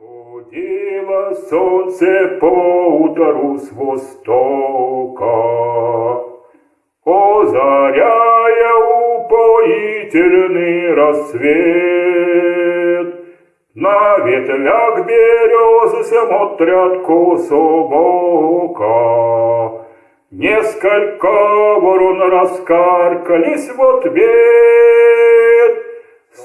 Выходило солнце поутру с востока, Озаряя упоительный рассвет. На ветвях березы смотрят кособока, Несколько ворон раскаркались в ответ.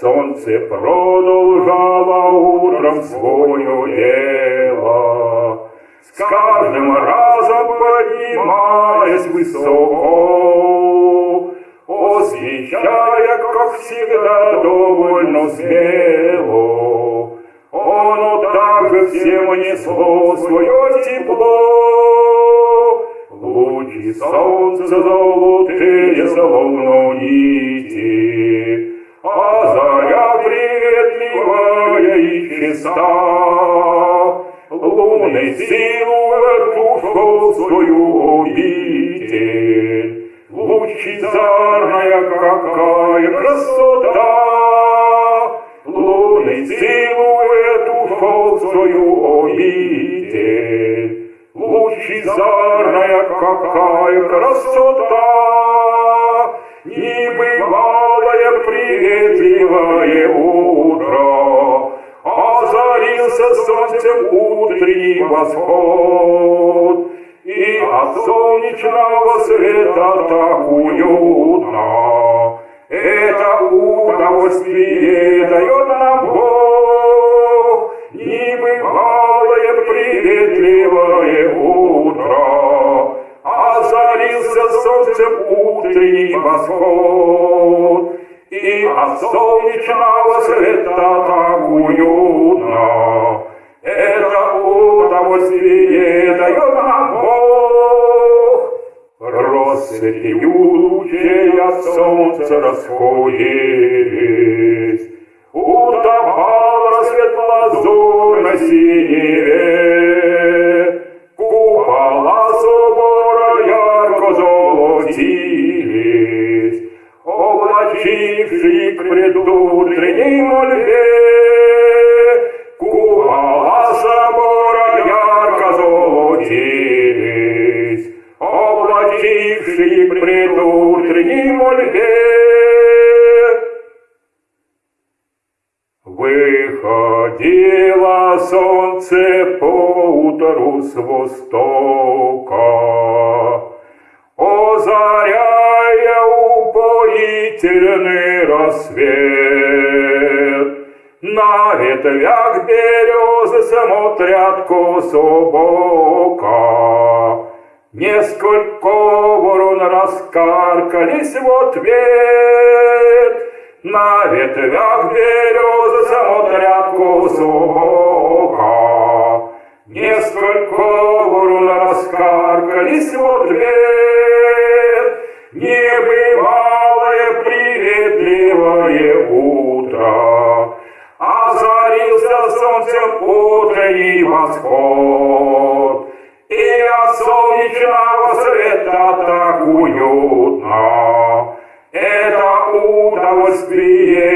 Солнце продолжало утром свое дело, С каждым разом поднимаясь высоко, Освещая, как всегда, довольно смело. Оно также всем несло свое тепло, Лучи солнца золотые, словно нити, А заря приветливая и чиста. Лунный силуэт ушел в свою обитель, Лучезарная какая красота! Лунный силуэт ушел в свою обитель, Лучезарная какая красота! Небывалое приветливое утро, Озарился солнцем утренний восход, И от солнечного света так уютно. Это удовольствие солнцем утренний восход, И от солнечного света так уютно. Это удовольствие дает нам Бог. Россыпью лучей от солнца расходились, Утопал рассвет лазурь предутренней мольбе, Купола собора ярко золотились, Облачивший к предутренней мольбе. Выходило солнце поутру с востока, Озаряя упоительный рассвет. На ветвях березы смотрят кособока, Несколько ворон раскаркались в ответ. На ветвях березы смотрят кособока, Несколько ворон раскаркались в ответ. Небывалое солнцем утренний восход, И от солнечного света так уютно. Это удовольствие